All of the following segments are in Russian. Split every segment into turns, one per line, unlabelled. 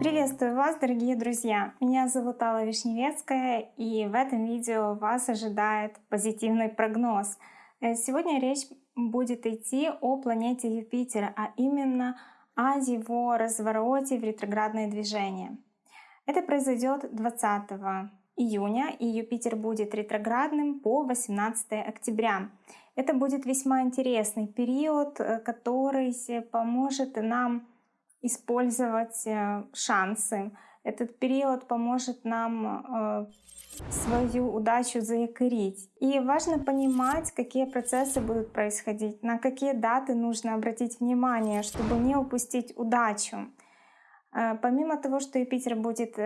Приветствую вас, дорогие друзья! Меня зовут Алла Вишневецкая, и в этом видео вас ожидает позитивный прогноз. Э, сегодня речь будет идти о планете Юпитер, а именно о его развороте в ретроградное движение. Это произойдет 20 июня, и Юпитер будет ретроградным по 18 октября. Это будет весьма интересный период, э, который поможет нам использовать э, шансы. Этот период поможет нам э, свою удачу заякорить. И важно понимать, какие процессы будут происходить, на какие даты нужно обратить внимание, чтобы не упустить удачу. Помимо того, что Юпитер будет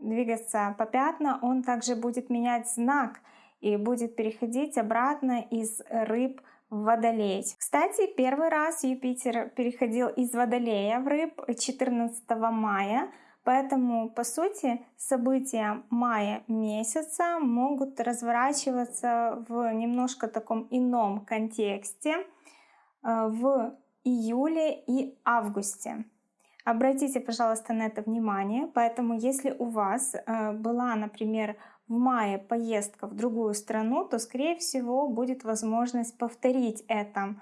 двигаться по пятна, он также будет менять знак и будет переходить обратно из рыб в Водолей. Кстати, первый раз Юпитер переходил из Водолея в Рыб 14 мая, поэтому, по сути, события мая месяца могут разворачиваться в немножко таком ином контексте э, в июле и августе. Обратите, пожалуйста, на это внимание. Поэтому, если у вас э, была, например, в мае поездка в другую страну, то, скорее всего, будет возможность повторить это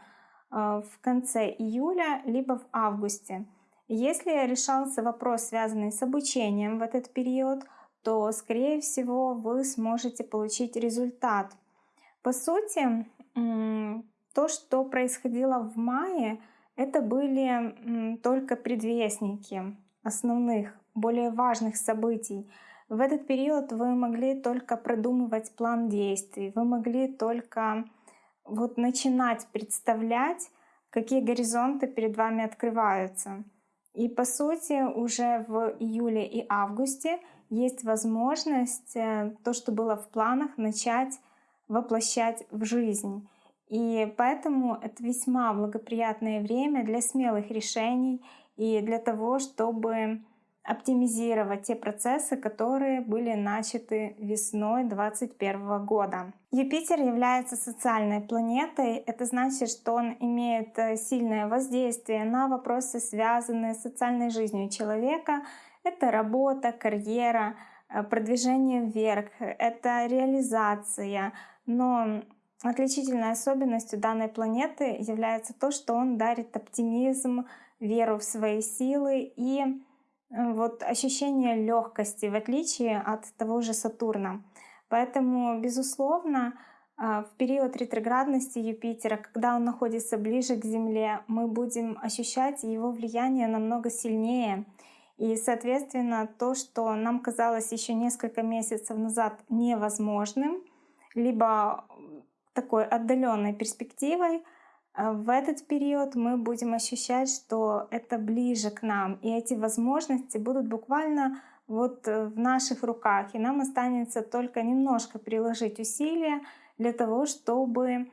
э, в конце июля либо в августе. Если решался вопрос, связанный с обучением в этот период, то, скорее всего, вы сможете получить результат. По сути, то, что происходило в мае, это были только предвестники основных, более важных событий. В этот период вы могли только продумывать план действий, вы могли только вот начинать представлять, какие горизонты перед вами открываются. И по сути уже в июле и августе есть возможность э, то, что было в планах, начать воплощать в жизнь. И поэтому это весьма благоприятное время для смелых решений и для того, чтобы оптимизировать те процессы, которые были начаты весной 2021 года. Юпитер является социальной планетой. Это значит, что он имеет э, сильное воздействие на вопросы, связанные с социальной жизнью человека. Это работа, карьера, э, продвижение вверх, это реализация. Но отличительной особенностью данной планеты является то, что он дарит оптимизм, веру в свои силы и вот ощущение легкости, в отличие от того же Сатурна. Поэтому, безусловно, а, в период ретроградности Юпитера, когда он находится ближе к Земле, мы будем ощущать его влияние намного сильнее. И, соответственно, то, что нам казалось еще несколько месяцев назад невозможным, либо такой отдаленной перспективой, в этот период мы будем ощущать, что это ближе к нам, и эти возможности будут буквально вот э, в наших руках, и нам останется только немножко приложить усилия для того, чтобы э,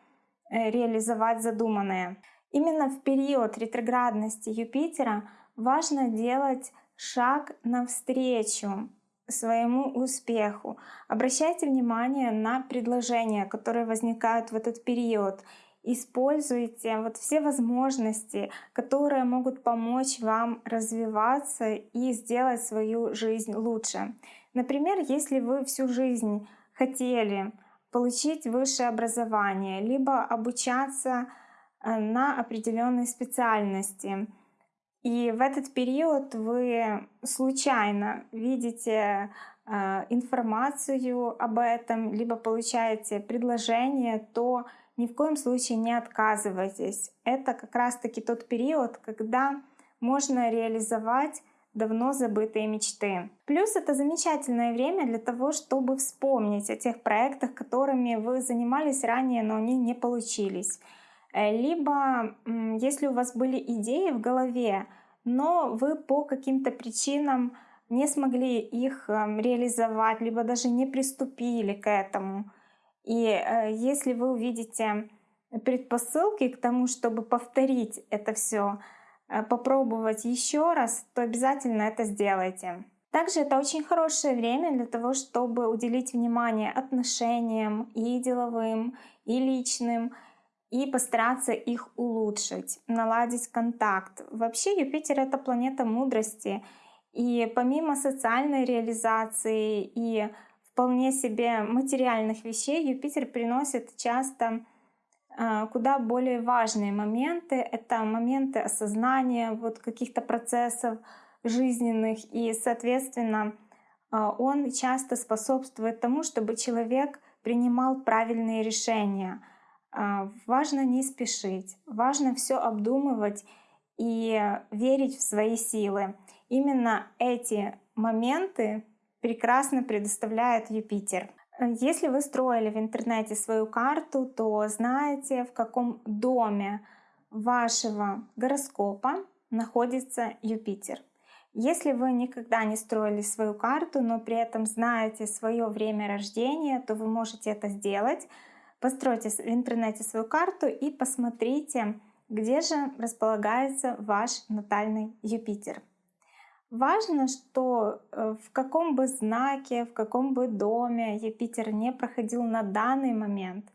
реализовать задуманное. Именно в период ретроградности Юпитера важно делать шаг навстречу своему успеху. Обращайте внимание на предложения, которые возникают в этот период используйте вот все возможности, которые могут помочь вам развиваться и сделать свою жизнь лучше. Например, если вы всю жизнь хотели получить высшее образование, либо обучаться э, на определенной специальности, и в этот период вы случайно видите э, информацию об этом, либо получаете предложение, то ни в коем случае не отказывайтесь. Это как раз-таки тот период, когда можно реализовать давно забытые мечты. Плюс это замечательное время для того, чтобы вспомнить о тех проектах, которыми вы занимались ранее, но они не получились. Э, либо, если у вас были идеи в голове, но вы по каким-то причинам не смогли их эм, реализовать, либо даже не приступили к этому, и э, если вы увидите предпосылки к тому, чтобы повторить это все, э, попробовать еще раз, то обязательно это сделайте. Также это очень хорошее время для того, чтобы уделить внимание отношениям и деловым, и личным. и постараться их улучшить, наладить контакт. Вообще Юпитер — это планета мудрости, и помимо социальной реализации и вполне себе материальных вещей, Юпитер приносит часто а, куда более важные моменты. Это моменты осознания вот каких-то процессов жизненных, и, соответственно, а, он часто способствует тому, чтобы человек принимал правильные решения. А, важно не спешить, важно все обдумывать и верить в свои силы. Именно эти моменты прекрасно предоставляет Юпитер. Если вы строили в интернете свою карту, то знаете, в каком доме вашего гороскопа находится Юпитер. Если вы никогда не строили свою карту, но при этом знаете свое время рождения, то вы можете это сделать. Постройте в интернете свою карту и посмотрите, где же располагается ваш натальный Юпитер. Важно, что э, в каком бы знаке, в каком бы доме Юпитер не проходил на данный момент,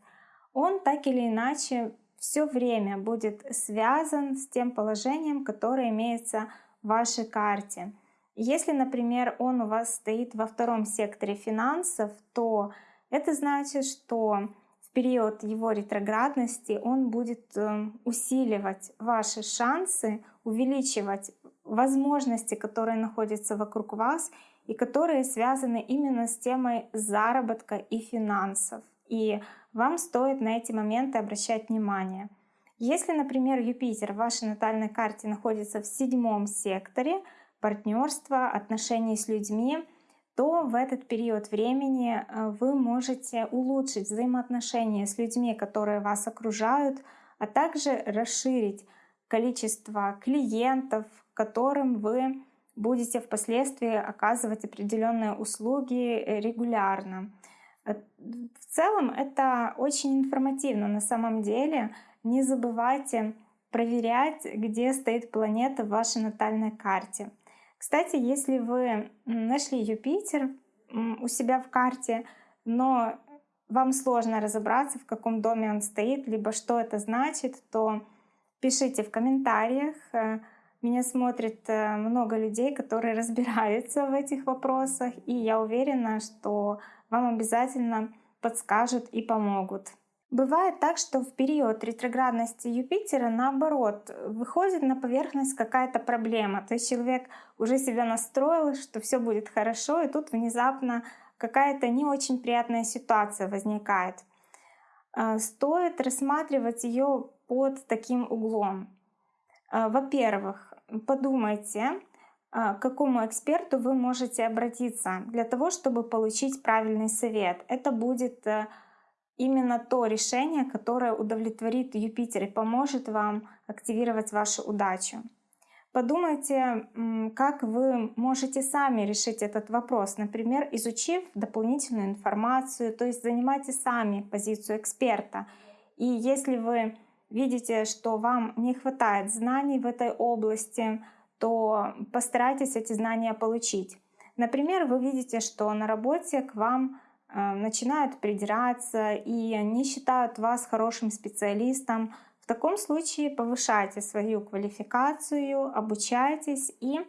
он так или иначе все время будет связан с тем положением, которое имеется в вашей карте. Если, например, он у вас стоит во втором секторе финансов, то это значит, что в период его ретроградности он будет э, усиливать ваши шансы, увеличивать возможности, которые находятся вокруг вас и которые связаны именно с темой заработка и финансов. И вам стоит на эти моменты обращать внимание. Если, например, Юпитер в вашей натальной карте находится в седьмом секторе партнерства, отношений с людьми, то в этот период времени э, вы можете улучшить взаимоотношения с людьми, которые вас окружают, а также расширить количество клиентов, которым вы будете впоследствии оказывать определенные услуги э, регулярно. Э, в целом это очень информативно на самом деле. Не забывайте проверять, где стоит планета в вашей натальной карте. Кстати, если вы нашли Юпитер у себя в карте, но вам сложно разобраться, в каком доме он стоит, либо что это значит, то пишите в комментариях. Меня смотрит э, много людей, которые разбираются в этих вопросах, и я уверена, что вам обязательно подскажут и помогут. Бывает так, что в период ретроградности Юпитера, наоборот, выходит на поверхность какая-то проблема. То есть человек уже себя настроил, что все будет хорошо, и тут внезапно какая-то не очень приятная ситуация возникает. Э, стоит рассматривать ее под таким углом. Э, во-первых, подумайте, а, к какому эксперту вы можете обратиться для того, чтобы получить правильный совет. Это будет э, именно то решение, которое удовлетворит Юпитер и поможет вам активировать вашу удачу. Подумайте, как вы можете сами решить этот вопрос, например, изучив дополнительную информацию, то есть занимайте сами позицию эксперта. И если вы видите, что вам не хватает знаний в этой области, то постарайтесь эти знания получить. Например, вы видите, что на работе к вам э, начинают придираться и не считают вас хорошим специалистом. В таком случае повышайте свою квалификацию, обучайтесь, и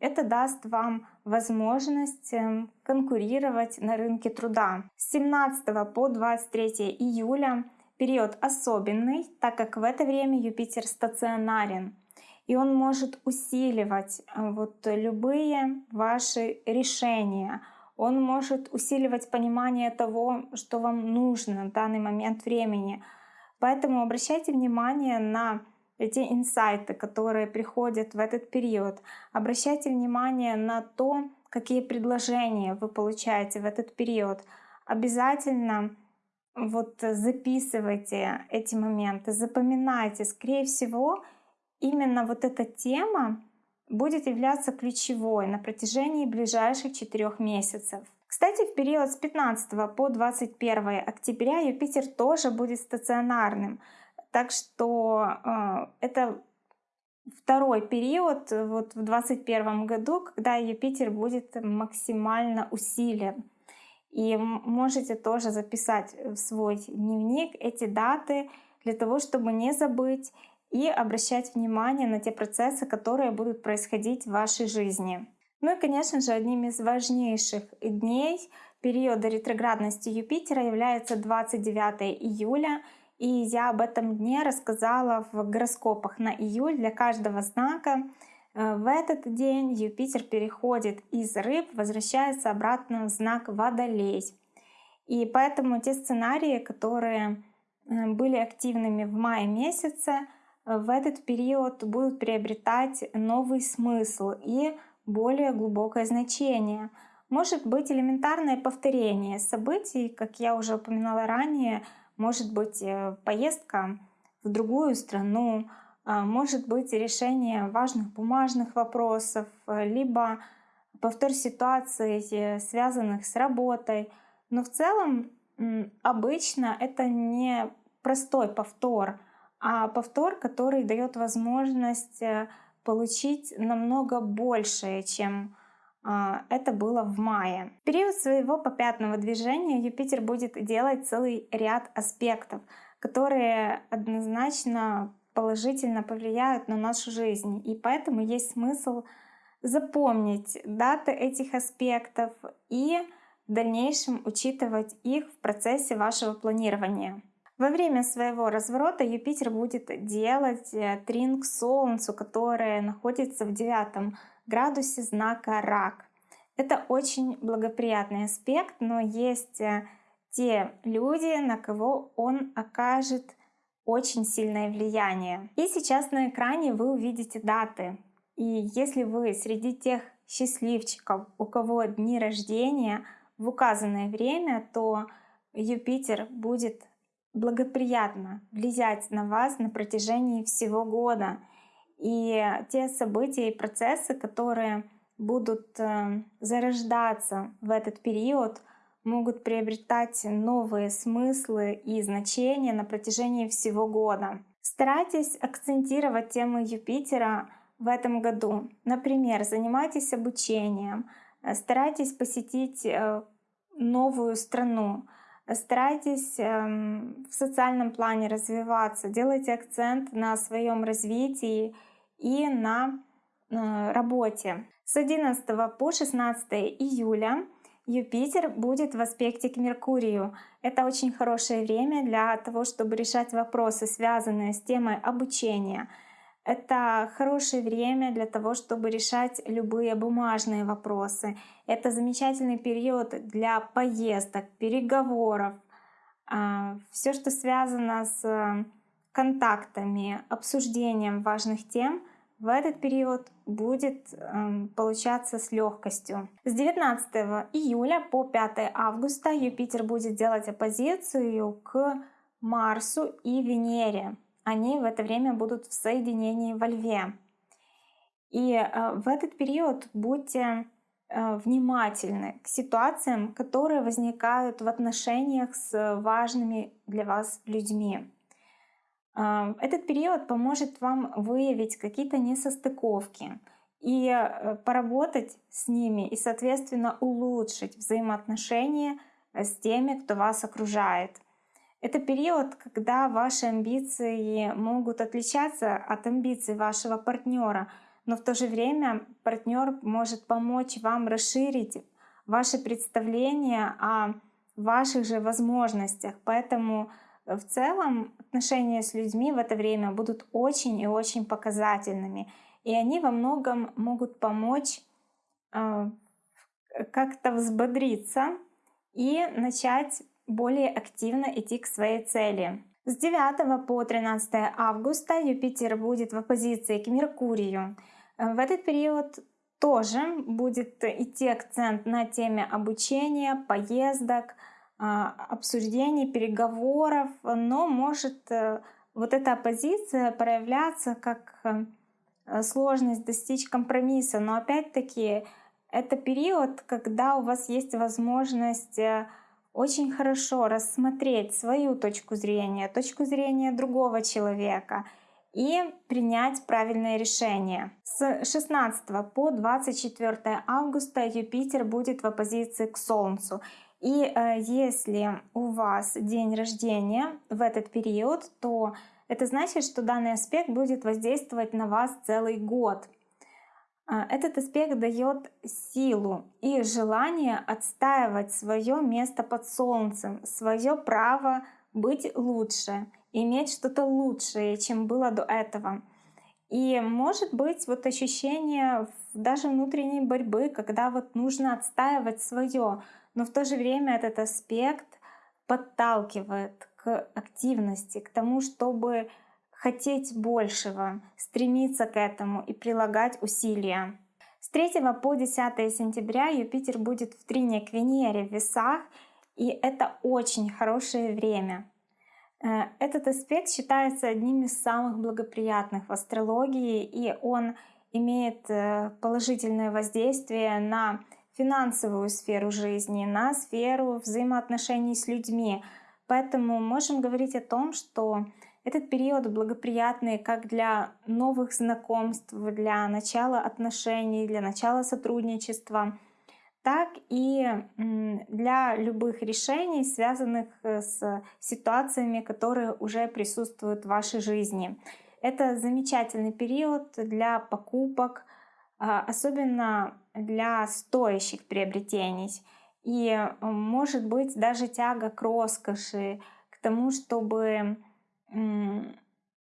это даст вам возможность эм, конкурировать на рынке труда. С 17 по 23 июля период особенный, так как в это время Юпитер стационарен, и он может усиливать э, вот любые ваши решения. Он может усиливать понимание того, что вам нужно в данный момент времени. Поэтому обращайте внимание на эти инсайты, которые приходят в этот период. Обращайте внимание на то, какие предложения вы получаете в этот период. Обязательно вот записывайте эти моменты, запоминайте. Скорее всего, именно вот эта тема будет являться ключевой на протяжении ближайших четырех месяцев. Кстати, в период с 15 по 21 октября Юпитер тоже будет стационарным. Так что э, это второй период вот в 2021 году, когда Юпитер будет максимально усилен. И можете тоже записать в свой дневник эти даты, для того, чтобы не забыть и обращать внимание на те процессы, которые будут происходить в вашей жизни. Ну и, конечно же, одним из важнейших дней периода ретроградности Юпитера является 29 июля. И я об этом дне рассказала в гороскопах на июль для каждого знака. Э, в этот день Юпитер переходит из рыб, возвращается обратно в знак Водолей. И поэтому те сценарии, которые э, были активными в мае месяце, э, в этот период будут приобретать новый смысл и более глубокое значение. Может быть элементарное повторение событий, как я уже упоминала ранее, может быть поездка в другую страну, может быть решение важных бумажных вопросов, э, либо повтор ситуаций, э, связанных с работой. Но в целом обычно это не простой повтор, а повтор, который дает возможность э, получить намного большее, чем а, это было в мае. В период своего попятного движения Юпитер будет делать целый ряд аспектов, которые однозначно положительно повлияют на нашу жизнь. И поэтому есть смысл запомнить даты этих аспектов и в дальнейшем учитывать их в процессе вашего планирования. Во время своего разворота Юпитер будет делать э, трин к Солнцу, которое находится в девятом градусе знака Рак. Это очень благоприятный аспект, но есть э, те люди, на кого он окажет очень сильное влияние. И сейчас на экране вы увидите даты. И если вы среди тех счастливчиков, у кого дни рождения в указанное время, то Юпитер будет благоприятно влиять на вас на протяжении всего года. И те события и процессы, которые будут э, зарождаться в этот период, могут приобретать новые смыслы и значения на протяжении всего года. Старайтесь акцентировать темы Юпитера в этом году. Например, занимайтесь обучением, э, старайтесь посетить э, новую страну, старайтесь эм, в социальном плане развиваться, делайте акцент на своем развитии и на э, работе. С 11 по 16 июля Юпитер будет в аспекте к Меркурию. Это очень хорошее время для того, чтобы решать вопросы, связанные с темой обучения. Это хорошее время для того, чтобы решать любые бумажные вопросы. Это замечательный период для поездок, переговоров. А, Все, что связано с контактами, обсуждением важных тем, в этот период будет э, получаться с легкостью. С 19 июля по 5 августа Юпитер будет делать оппозицию к Марсу и Венере. Они в это время будут в соединении во Льве. И э, в этот период будьте э, внимательны к ситуациям, которые возникают в отношениях с важными для вас людьми. Этот период поможет вам выявить какие-то несостыковки и э, поработать с ними и, соответственно, улучшить взаимоотношения с теми, кто вас окружает. Это период, когда ваши амбиции могут отличаться от амбиций вашего партнера, но в то же время партнер может помочь вам расширить ваше представление о ваших же возможностях. Поэтому в целом отношения с людьми в это время будут очень и очень показательными. И они во многом могут помочь э, как-то взбодриться и начать более активно идти к своей цели. С 9 по 13 августа Юпитер будет в оппозиции к Меркурию. В этот период тоже будет идти акцент на теме обучения, поездок, обсуждений, переговоров, но может э, вот эта оппозиция проявляться как э, сложность достичь компромисса. Но опять-таки это период, когда у вас есть возможность э, очень хорошо рассмотреть свою точку зрения, точку зрения другого человека и принять правильное решение. С 16 по 24 августа Юпитер будет в оппозиции к Солнцу. И э, если у вас день рождения в этот период, то это значит, что данный аспект будет воздействовать на вас целый год. А, этот аспект дает силу и желание отстаивать свое место под солнцем, свое право быть лучше, иметь что-то лучшее, чем было до этого. И может быть вот ощущение даже внутренней борьбы, когда вот нужно отстаивать свое, но в то же время этот аспект подталкивает к активности, к тому, чтобы хотеть большего, стремиться к этому и прилагать усилия. С 3 по 10 сентября Юпитер будет в трине к Венере в весах, и это очень хорошее время. Э, этот аспект считается одним из самых благоприятных в астрологии, и он имеет э, положительное воздействие на финансовую сферу жизни, на сферу взаимоотношений с людьми. Поэтому можем говорить о том, что этот период благоприятный как для новых знакомств, для начала отношений, для начала сотрудничества — так и для любых решений, связанных э, с ситуациями, которые уже присутствуют в вашей жизни. Это замечательный период для покупок, а, особенно для стоящих приобретений. И может быть даже тяга к роскоши, к тому, чтобы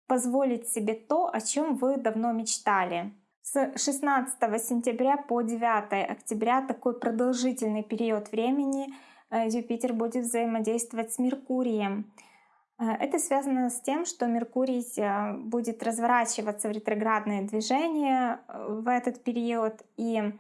позволить себе то, о чем вы давно мечтали. С 16 сентября по 9 октября такой продолжительный период времени э, Юпитер будет взаимодействовать с Меркурием. Э, это связано с тем, что Меркурий э, будет разворачиваться в ретроградное движение в этот период, и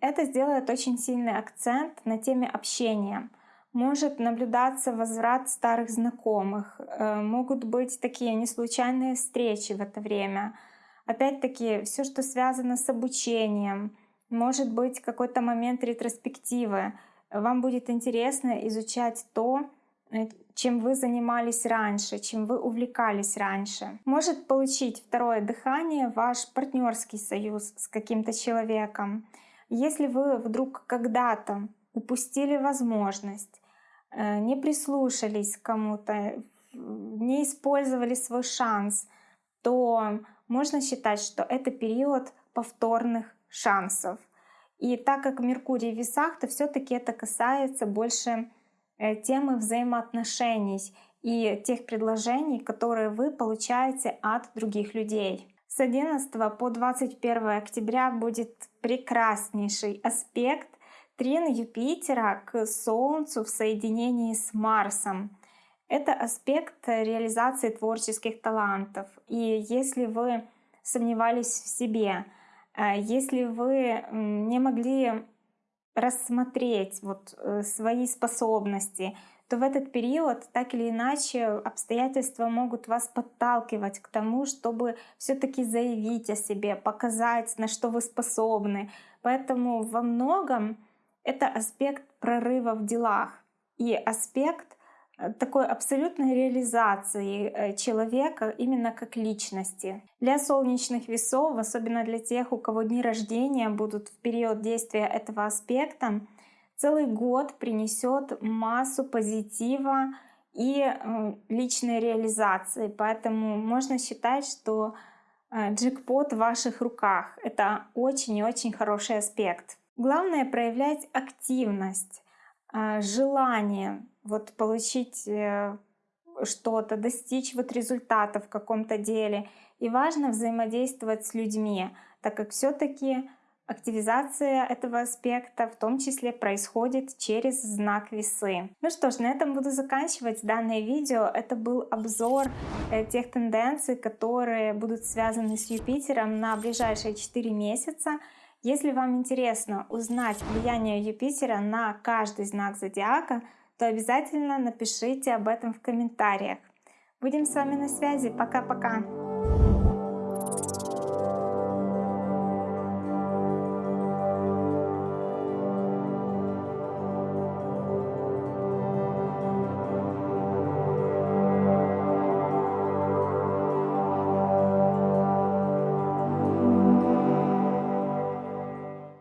это сделает очень сильный акцент на теме общения. Может наблюдаться возврат старых знакомых, могут быть такие неслучайные встречи в это время — Опять-таки, все, что связано с обучением, может быть какой-то момент ретроспективы. Вам будет интересно изучать то, э, чем вы занимались раньше, чем вы увлекались раньше. Может получить второе дыхание ваш партнерский союз с каким-то человеком. Если вы вдруг когда-то упустили возможность, э, не прислушались к кому-то, не использовали свой шанс, то можно считать, что это период повторных шансов. И так как Меркурий в весах, то все-таки это касается больше э, темы взаимоотношений и тех предложений, которые вы получаете от других людей. С 11 по 21 октября будет прекраснейший аспект трин Юпитера к Солнцу в соединении с Марсом. Это аспект реализации творческих талантов. И если вы сомневались в себе, э, если вы не могли рассмотреть вот э, свои способности, то в этот период так или иначе обстоятельства могут вас подталкивать к тому, чтобы все-таки заявить о себе, показать, на что вы способны. Поэтому во многом это аспект прорыва в делах и аспект такой абсолютной реализации э, человека именно как личности. Для солнечных весов, особенно для тех, у кого дни рождения будут в период действия этого аспекта, целый год принесет массу позитива и э, личной реализации. Поэтому можно считать, что джекпот в ваших руках. Это очень и очень хороший аспект. Главное проявлять активность, желание вот получить э, что-то, достичь вот результата в каком-то деле. И важно взаимодействовать с людьми, так как все-таки активизация этого аспекта в том числе происходит через знак весы. Ну что ж, на этом буду заканчивать данное видео. Это был обзор э, тех тенденций, которые будут связаны с Юпитером на ближайшие 4 месяца. Если вам интересно узнать влияние Юпитера на каждый знак зодиака, то обязательно напишите об этом в комментариях. Будем с вами на связи. Пока-пока!